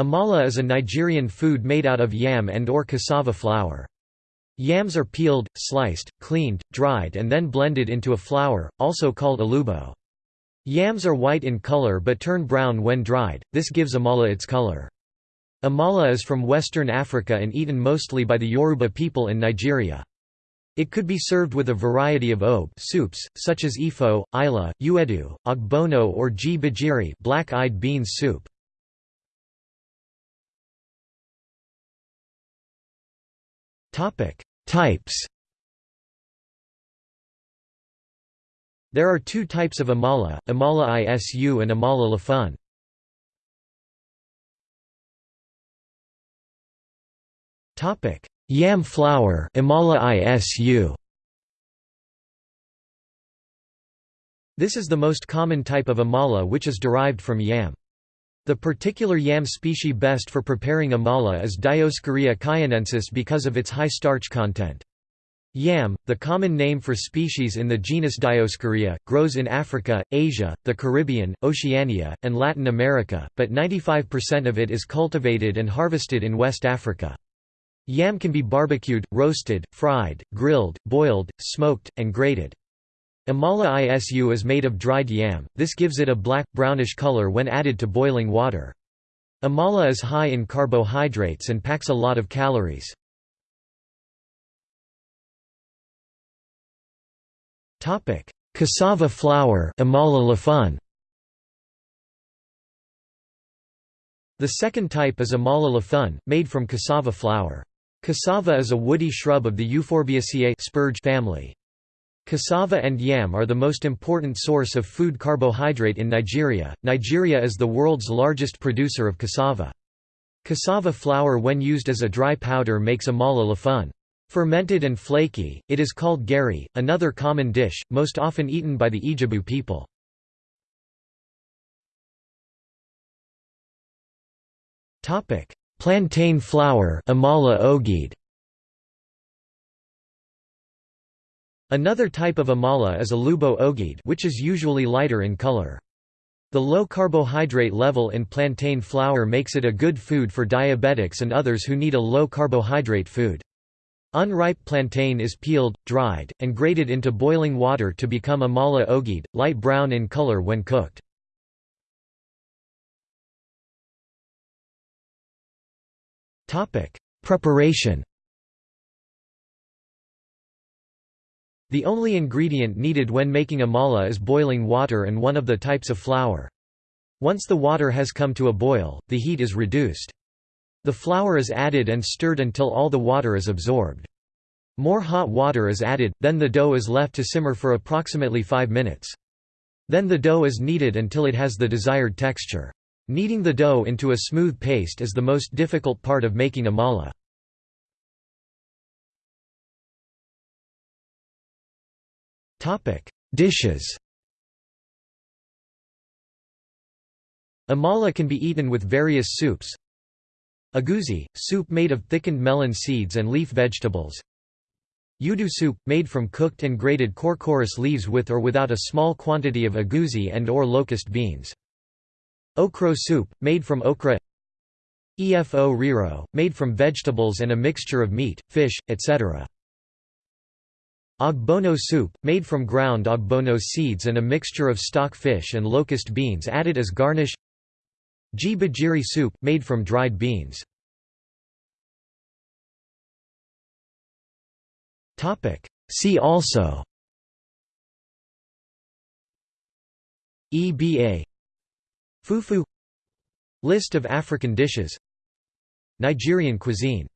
Amala is a Nigerian food made out of yam and or cassava flour. Yams are peeled, sliced, cleaned, dried and then blended into a flour, also called elubo. Yams are white in color but turn brown when dried, this gives amala its color. Amala is from Western Africa and eaten mostly by the Yoruba people in Nigeria. It could be served with a variety of obe soups, such as efo, ila, ewedu, ogbono or ji black-eyed beans soup. Types There are two types of amala, amala isu and amala lafun. Yam flour amala isu. This is the most common type of amala which is derived from yam. The particular yam species best for preparing amala is Dioscorea cayennensis because of its high starch content. Yam, the common name for species in the genus Dioscorea, grows in Africa, Asia, the Caribbean, Oceania, and Latin America, but 95% of it is cultivated and harvested in West Africa. Yam can be barbecued, roasted, fried, grilled, boiled, smoked, and grated. Amala isu is made of dried yam, this gives it a black, brownish color when added to boiling water. Amala is high in carbohydrates and packs a lot of calories. Cassava flour amala. The second type is amala lafun, made from cassava flour. Cassava is a woody shrub of the Euphorbiaceae family. Cassava and yam are the most important source of food carbohydrate in Nigeria. Nigeria is the world's largest producer of cassava. Cassava flour when used as a dry powder makes amala lafun. Fermented and flaky, it is called gari, another common dish, most often eaten by the Ijebu people. Plantain flour amala. Another type of amala is elubo ogede which is usually lighter in color. The low carbohydrate level in plantain flour makes it a good food for diabetics and others who need a low carbohydrate food. Unripe plantain is peeled, dried, and grated into boiling water to become amala ogede, light brown in color when cooked. Preparation The only ingredient needed when making amala is boiling water and one of the types of flour. Once the water has come to a boil, the heat is reduced. The flour is added and stirred until all the water is absorbed. More hot water is added, then the dough is left to simmer for approximately 5 minutes. Then the dough is kneaded until it has the desired texture. Kneading the dough into a smooth paste is the most difficult part of making amala. Dishes. Amala can be eaten with various soups. Egusi, soup made of thickened melon seeds and leaf vegetables. Udu soup, made from cooked and grated quercus leaves with or without a small quantity of egusi and or locust beans. Okro soup, made from okra Efo riro, made from vegetables and a mixture of meat, fish, etc. Ogbono soup, made from ground ogbono seeds and a mixture of stock fish and locust beans added as garnish. Gbegiri soup, made from dried beans. See also. EBA Fufu. List of African dishes. Nigerian cuisine